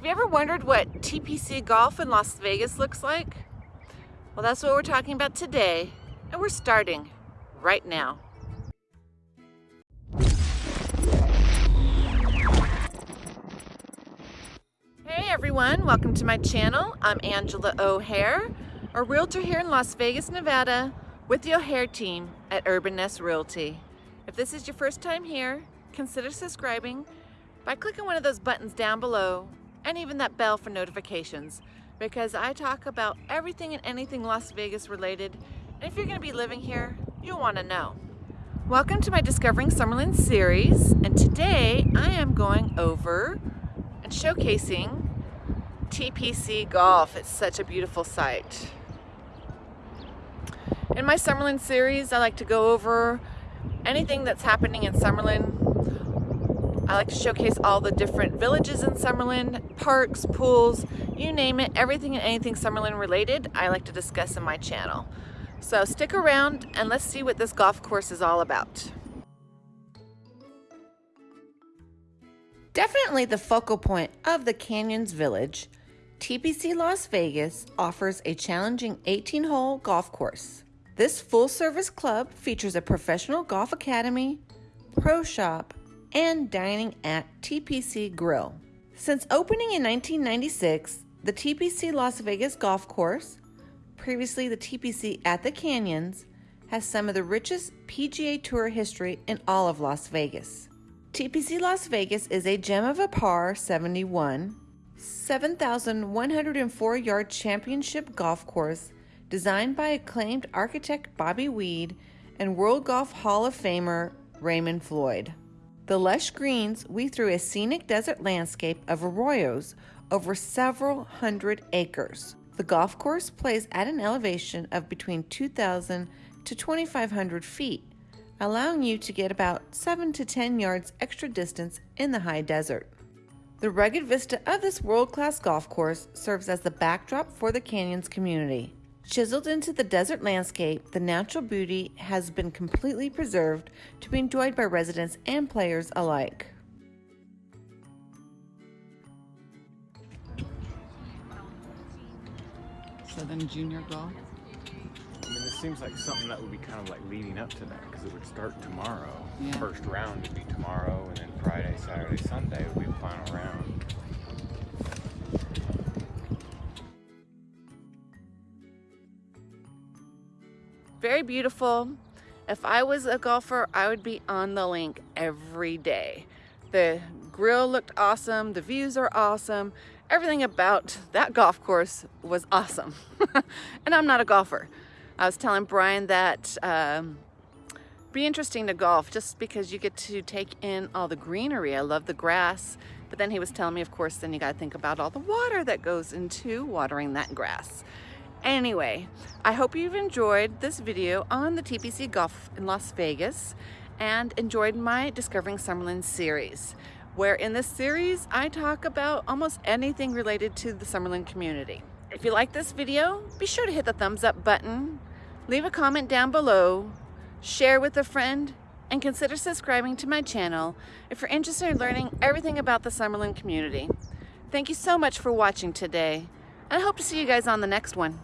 Have you ever wondered what TPC Golf in Las Vegas looks like? Well, that's what we're talking about today, and we're starting right now. Hey everyone, welcome to my channel. I'm Angela O'Hare, a realtor here in Las Vegas, Nevada, with the O'Hare team at Urban Nest Realty. If this is your first time here, consider subscribing by clicking one of those buttons down below and even that bell for notifications because I talk about everything and anything Las Vegas related and if you're going to be living here, you'll want to know. Welcome to my Discovering Summerlin series and today I am going over and showcasing TPC Golf. It's such a beautiful site. In my Summerlin series, I like to go over anything that's happening in Summerlin I like to showcase all the different villages in Summerlin, parks, pools, you name it, everything and anything Summerlin related, I like to discuss in my channel. So stick around and let's see what this golf course is all about. Definitely the focal point of the Canyons Village, TPC Las Vegas offers a challenging 18-hole golf course. This full-service club features a professional golf academy, pro shop, and dining at TPC Grill. Since opening in 1996, the TPC Las Vegas Golf Course, previously the TPC at the Canyons, has some of the richest PGA Tour history in all of Las Vegas. TPC Las Vegas is a gem of a par 71, 7,104 yard championship golf course designed by acclaimed architect Bobby Weed and World Golf Hall of Famer Raymond Floyd. The lush greens weave through a scenic desert landscape of arroyos over several hundred acres. The golf course plays at an elevation of between 2,000 to 2,500 feet, allowing you to get about 7 to 10 yards extra distance in the high desert. The rugged vista of this world-class golf course serves as the backdrop for the canyons community. Chiseled into the desert landscape, the natural beauty has been completely preserved to be enjoyed by residents and players alike. Southern Junior Golf. I mean, this seems like something that would be kind of like leading up to that because it would start tomorrow. Yeah. First round would be tomorrow, and then Friday, Saturday, Sunday would be the final round. Very beautiful. If I was a golfer, I would be on the link every day. The grill looked awesome. The views are awesome. Everything about that golf course was awesome. and I'm not a golfer. I was telling Brian that um, be interesting to golf just because you get to take in all the greenery. I love the grass. But then he was telling me, of course, then you got to think about all the water that goes into watering that grass. Anyway, I hope you've enjoyed this video on the TPC Golf in Las Vegas and enjoyed my Discovering Summerlin series, where in this series I talk about almost anything related to the Summerlin community. If you like this video, be sure to hit the thumbs up button, leave a comment down below, share with a friend, and consider subscribing to my channel if you're interested in learning everything about the Summerlin community. Thank you so much for watching today, and I hope to see you guys on the next one.